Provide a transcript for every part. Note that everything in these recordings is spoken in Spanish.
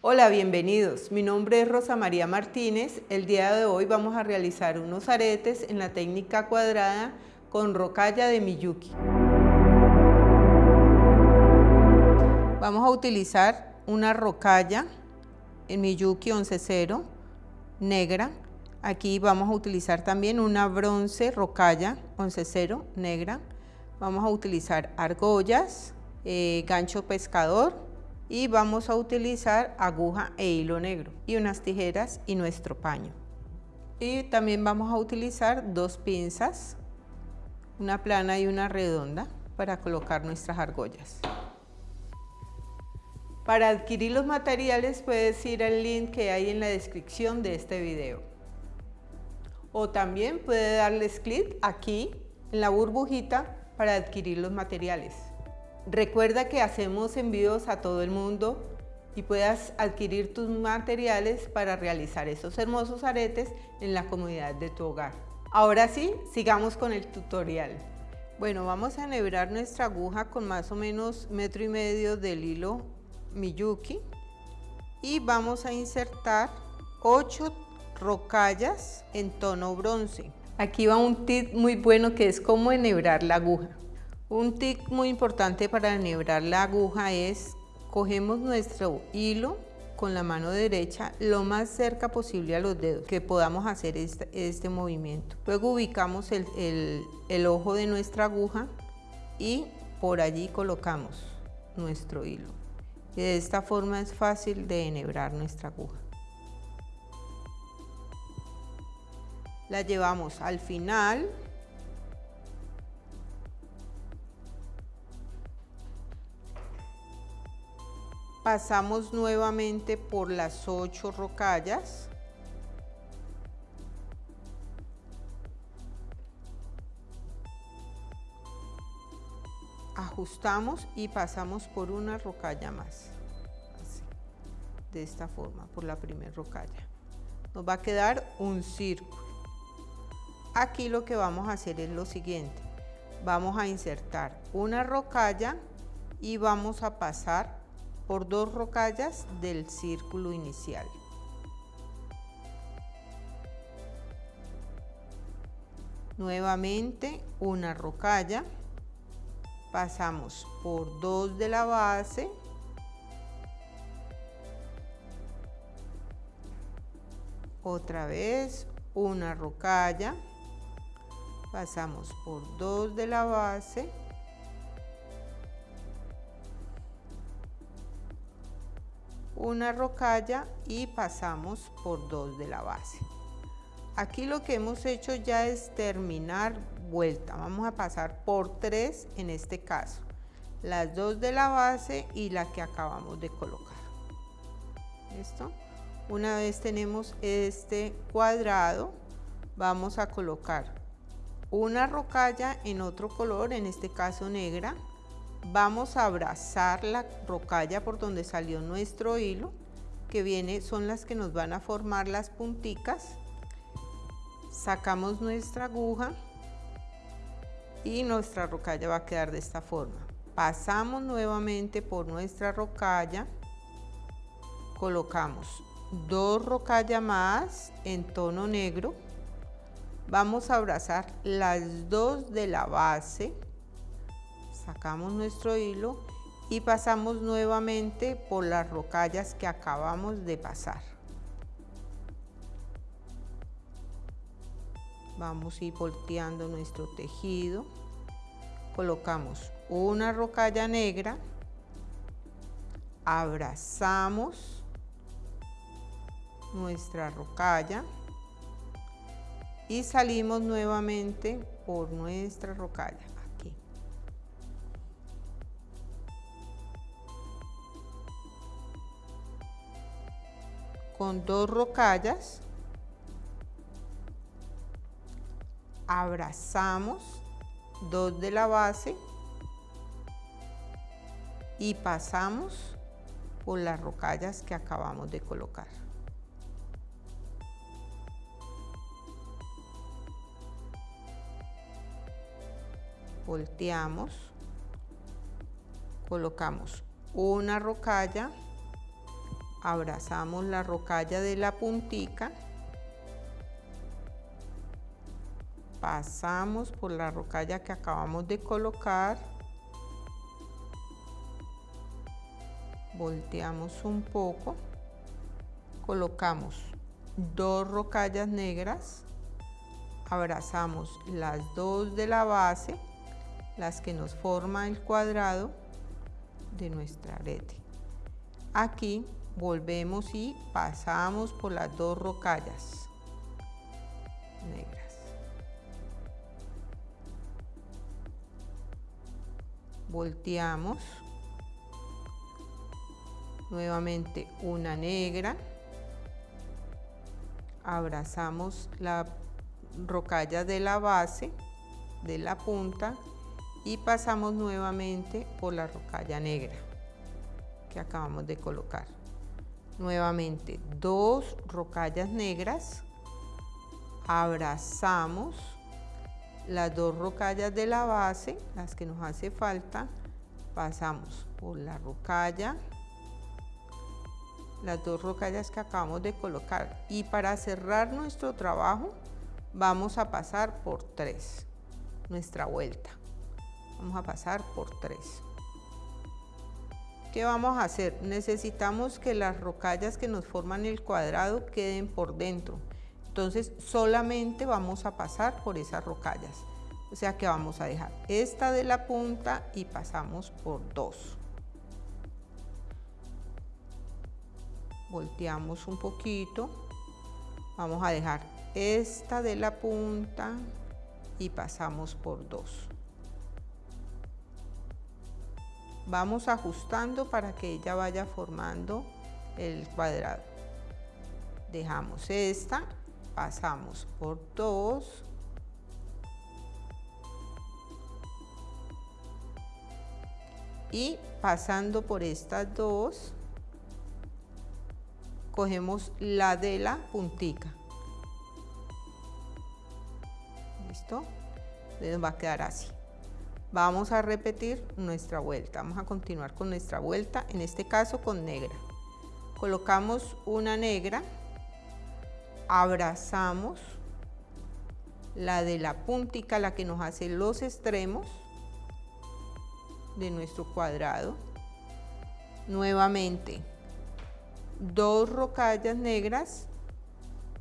Hola, bienvenidos. Mi nombre es Rosa María Martínez. El día de hoy vamos a realizar unos aretes en la técnica cuadrada con rocalla de Miyuki. Vamos a utilizar una rocalla en Miyuki 11.0 negra. Aquí vamos a utilizar también una bronce rocalla 11.0 negra. Vamos a utilizar argollas, eh, gancho pescador y vamos a utilizar aguja e hilo negro y unas tijeras y nuestro paño. Y también vamos a utilizar dos pinzas, una plana y una redonda para colocar nuestras argollas. Para adquirir los materiales puedes ir al link que hay en la descripción de este video. O también puedes darles clic aquí en la burbujita para adquirir los materiales. Recuerda que hacemos envíos a todo el mundo y puedas adquirir tus materiales para realizar esos hermosos aretes en la comodidad de tu hogar. Ahora sí, sigamos con el tutorial. Bueno, vamos a enhebrar nuestra aguja con más o menos metro y medio del hilo Miyuki y vamos a insertar 8 rocallas en tono bronce. Aquí va un tip muy bueno que es cómo enhebrar la aguja. Un tip muy importante para enhebrar la aguja es cogemos nuestro hilo con la mano derecha lo más cerca posible a los dedos que podamos hacer este, este movimiento. Luego ubicamos el, el ojo de nuestra aguja y por allí colocamos nuestro hilo. Y de esta forma es fácil de enhebrar nuestra aguja. La llevamos al final. Pasamos nuevamente por las ocho rocallas. ajustamos y pasamos por una rocalla más. De esta forma por la primera rocalla. Nos va a quedar un círculo. Aquí lo que vamos a hacer es lo siguiente. Vamos a insertar una rocalla y vamos a pasar por dos rocallas del círculo inicial. Nuevamente una rocalla. Pasamos por dos de la base. Otra vez una rocalla. Pasamos por dos de la base una rocalla y pasamos por dos de la base aquí lo que hemos hecho ya es terminar vuelta. Vamos a pasar por tres en este caso. Las dos de la base y la que acabamos de colocar. ¿Listo? Una vez tenemos este cuadrado, vamos a colocar una rocalla en otro color, en este caso negra. Vamos a abrazar la rocalla por donde salió nuestro hilo, que viene, son las que nos van a formar las punticas. Sacamos nuestra aguja y nuestra rocalla va a quedar de esta forma. Pasamos nuevamente por nuestra rocalla, colocamos dos rocallas más en tono negro, vamos a abrazar las dos de la base, sacamos nuestro hilo y pasamos nuevamente por las rocallas que acabamos de pasar. vamos a ir volteando nuestro tejido. Colocamos una rocalla negra. Abrazamos nuestra rocalla. Y salimos nuevamente por nuestra rocalla con dos rocallas abrazamos dos de la base y pasamos por las rocallas que acabamos de colocar. Volteamos, colocamos una rocalla, abrazamos la rocalla de la puntica, pasamos por la rocalla que acabamos de colocar, volteamos un poco, colocamos dos rocallas negras, abrazamos las dos de la base, las que nos forma el cuadrado de nuestra arete. Aquí volvemos y pasamos por las dos rocallas negras. Volteamos. Nuevamente una negra. Abrazamos la rocalla de la base, de la punta y pasamos nuevamente por la rocalla negra que acabamos de colocar nuevamente dos rocallas negras, abrazamos las dos rocallas de la base, las que nos hace falta, pasamos por la rocalla, las dos rocallas que acabamos de colocar y para cerrar nuestro trabajo vamos a pasar por tres, nuestra vuelta, vamos a pasar por tres. ¿Qué vamos a hacer? Necesitamos que las rocallas que nos forman el cuadrado queden por dentro. Entonces solamente vamos a pasar por esas rocallas. O sea que vamos a dejar esta de la punta y pasamos por dos. Volteamos un poquito. Vamos a dejar esta de la punta y pasamos por dos. Vamos ajustando para que ella vaya formando el cuadrado. Dejamos esta, pasamos por dos, y pasando por estas dos, cogemos la de la puntica. ¿Listo? Entonces va a quedar así. Vamos a repetir nuestra vuelta, vamos a continuar con nuestra vuelta, en este caso con negra. Colocamos una negra, abrazamos la de la puntica, la que nos hace los extremos de nuestro cuadrado. Nuevamente, dos rocallas negras,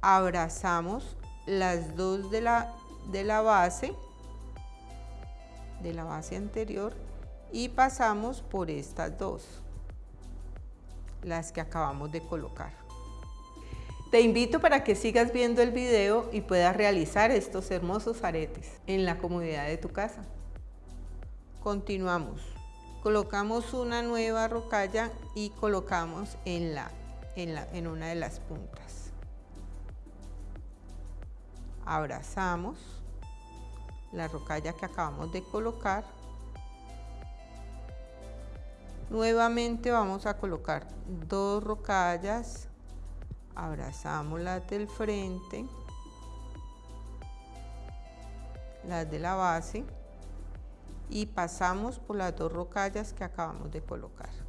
abrazamos las dos de la, de la base, de la base anterior y pasamos por estas dos, las que acabamos de colocar. Te invito para que sigas viendo el video y puedas realizar estos hermosos aretes en la comodidad de tu casa. Continuamos. Colocamos una nueva rocalla y colocamos en, la, en, la, en una de las puntas. Abrazamos la rocalla que acabamos de colocar. Nuevamente vamos a colocar dos rocallas, abrazamos las del frente, las de la base y pasamos por las dos rocallas que acabamos de colocar.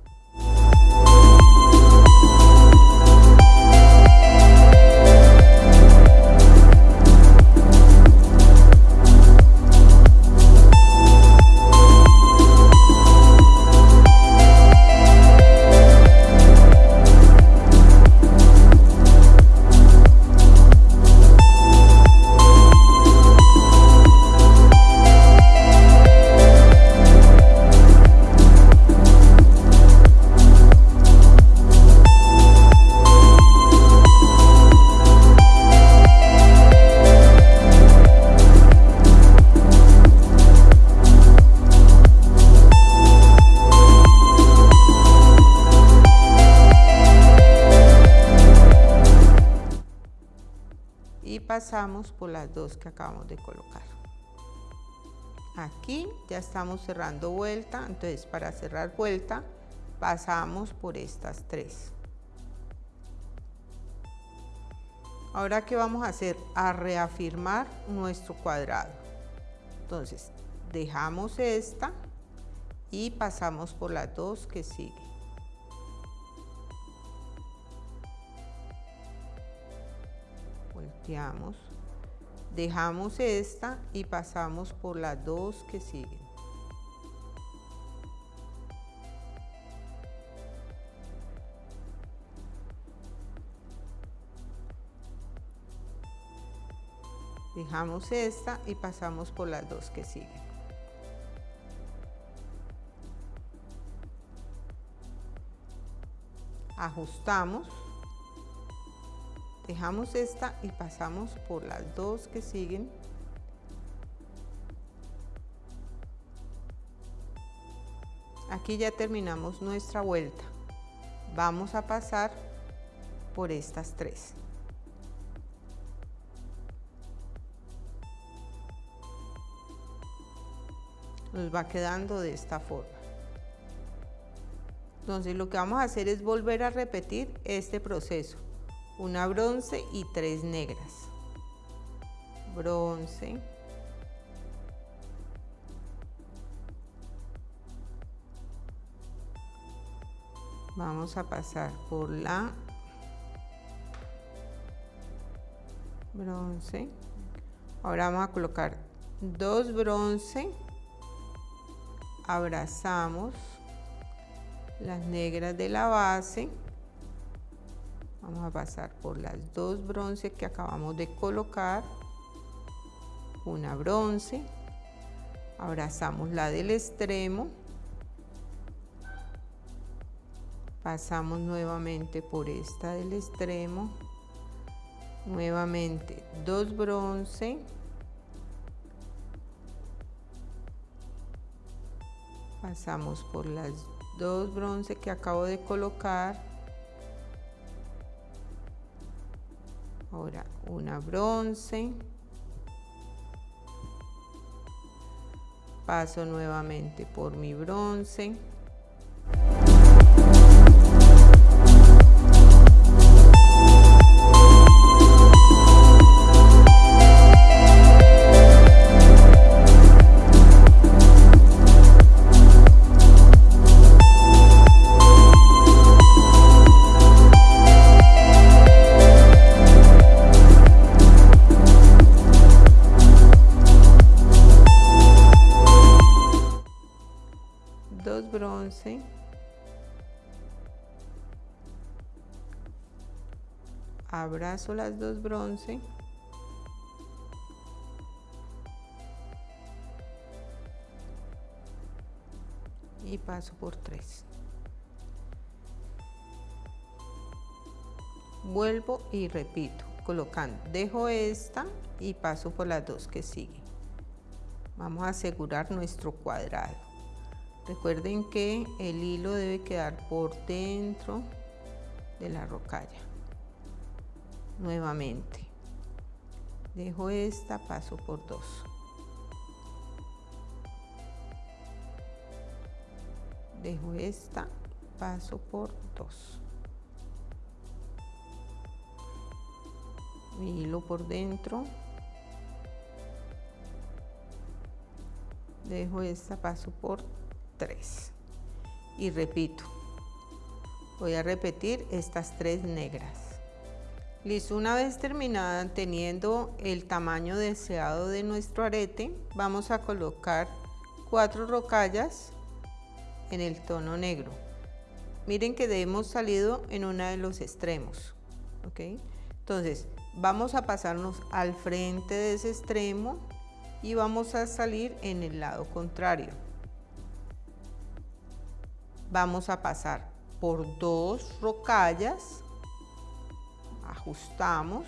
Pasamos por las dos que acabamos de colocar. Aquí ya estamos cerrando vuelta, entonces para cerrar vuelta pasamos por estas tres. Ahora, ¿qué vamos a hacer? A reafirmar nuestro cuadrado. Entonces, dejamos esta y pasamos por las dos que siguen. Volteamos, dejamos esta y pasamos por las dos que siguen. Dejamos esta y pasamos por las dos que siguen. Ajustamos dejamos esta y pasamos por las dos que siguen. Aquí ya terminamos nuestra vuelta. Vamos a pasar por estas tres. Nos va quedando de esta forma. Entonces lo que vamos a hacer es volver a repetir este proceso una bronce y tres negras. Bronce. Vamos a pasar por la bronce. Ahora vamos a colocar dos bronce. Abrazamos las negras de la base vamos a pasar por las dos bronce que acabamos de colocar. Una bronce. Abrazamos la del extremo. Pasamos nuevamente por esta del extremo. Nuevamente dos bronce. Pasamos por las dos bronce que acabo de colocar ahora una bronce. Paso nuevamente por mi bronce abrazo las dos bronce. Y paso por tres. Vuelvo y repito colocando dejo esta y paso por las dos que siguen vamos a asegurar nuestro cuadrado. Recuerden que el hilo debe quedar por dentro de la rocalla nuevamente. Dejo esta paso por dos. Dejo esta paso por dos. Mi hilo por dentro. Dejo esta paso por tres. Y repito voy a repetir estas tres negras Listo, una vez terminada teniendo el tamaño deseado de nuestro arete, vamos a colocar cuatro rocallas en el tono negro. Miren que hemos salido en uno de los extremos, ¿ok? Entonces, vamos a pasarnos al frente de ese extremo y vamos a salir en el lado contrario. Vamos a pasar por dos rocallas ajustamos,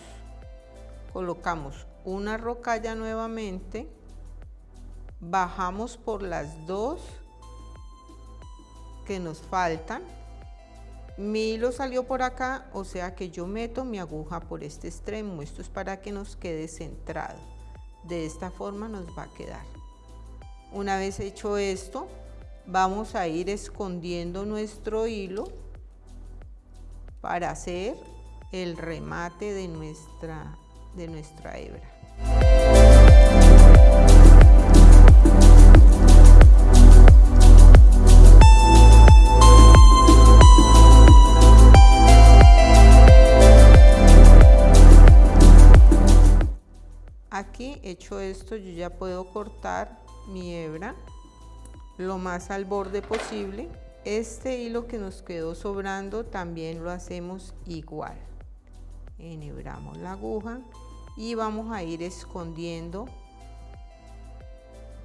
colocamos una rocalla nuevamente, bajamos por las dos que nos faltan, mi hilo salió por acá, o sea que yo meto mi aguja por este extremo, esto es para que nos quede centrado, de esta forma nos va a quedar. Una vez hecho esto, vamos a ir escondiendo nuestro hilo para hacer el remate de nuestra, de nuestra hebra. aquí, hecho esto, yo ya puedo cortar mi hebra lo más al borde posible. Este hilo que nos quedó sobrando también lo hacemos igual. Enhebramos la aguja y vamos a ir escondiendo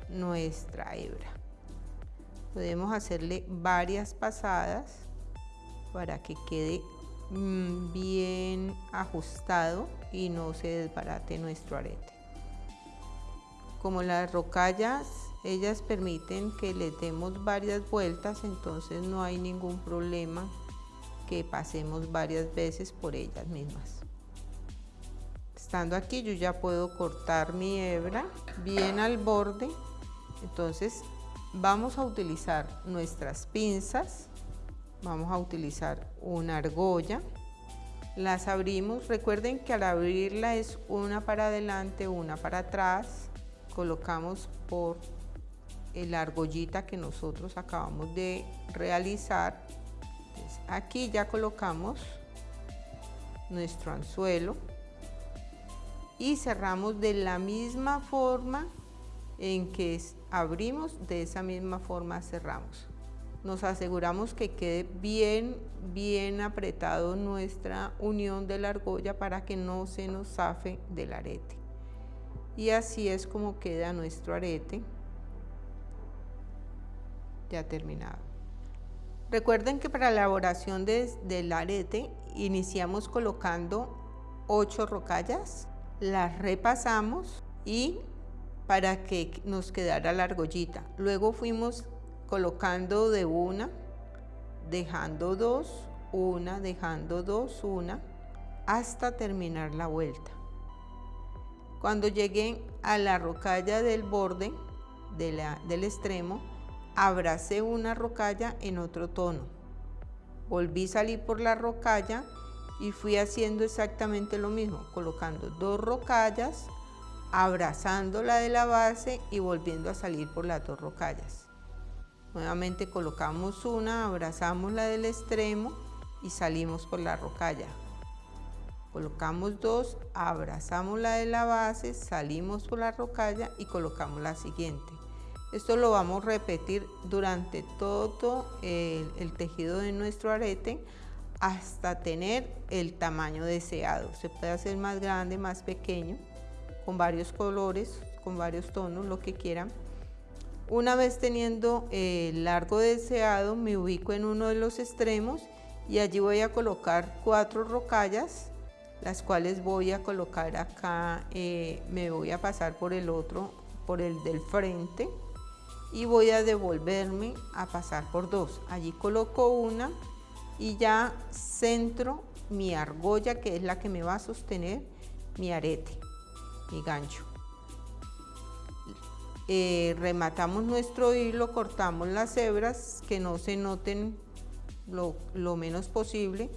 nuestra hebra. Podemos hacerle varias pasadas para que quede mm, bien ajustado y no se desbarate nuestro arete. Como las rocallas, ellas permiten que le demos varias vueltas, entonces no hay ningún problema que pasemos varias veces por ellas mismas. Estando aquí yo ya puedo cortar mi hebra bien al borde, entonces vamos a utilizar nuestras pinzas, vamos a utilizar una argolla, las abrimos, recuerden que al abrirla es una para adelante, una para atrás, colocamos por la argollita que nosotros acabamos de realizar. aquí ya colocamos nuestro anzuelo y cerramos de la misma forma en que abrimos, de esa misma forma cerramos. Nos aseguramos que quede bien, bien apretado nuestra unión de la argolla para que no se nos zafe del arete. Y así es como queda nuestro arete ya terminado. Recuerden que para la elaboración del arete iniciamos colocando 8 rocallas, las repasamos y para que nos quedara la argollita. Luego fuimos colocando de una, dejando dos, una, dejando dos, una, hasta terminar la vuelta. Cuando lleguen a la rocalla del borde del extremo, abracé una rocalla en otro tono. Volví a salir por la rocalla y fui haciendo exactamente lo mismo, colocando dos rocallas, abrazando la de la base y volviendo a salir por las dos rocallas. Nuevamente colocamos una, abrazamos la del extremo y salimos por la rocalla. Colocamos dos, abrazamos la de la base, salimos por la rocalla y colocamos la siguiente. Esto lo vamos a repetir durante todo el, el tejido de nuestro arete hasta tener el tamaño deseado. Se puede hacer más grande, más pequeño con varios colores, con varios tonos, lo que quieran. Una vez teniendo el largo deseado, me ubico en uno de los extremos y allí voy a colocar cuatro rocallas, las cuales voy a colocar acá, eh, me voy a pasar por el otro, por el del frente y voy a devolverme a pasar por dos. Allí coloco una y ya centro mi argolla que es la que me va a sostener mi arete mi gancho. Eh, rematamos nuestro hilo, cortamos las hebras que no se noten lo, lo menos posible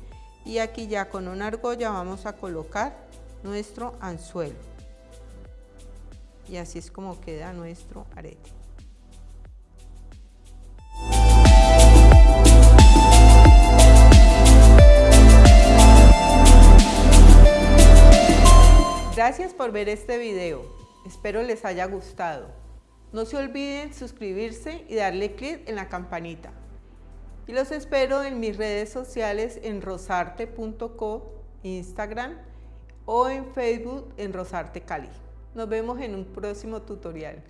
y aquí ya con una argolla vamos a colocar nuestro anzuelo y así es como queda nuestro arete. Gracias por ver este video. Espero les haya gustado. No se olviden suscribirse y darle clic en la campanita. Y los espero en mis redes sociales en rosarte.co, Instagram o en Facebook en Rosarte Cali. Nos vemos en un próximo tutorial.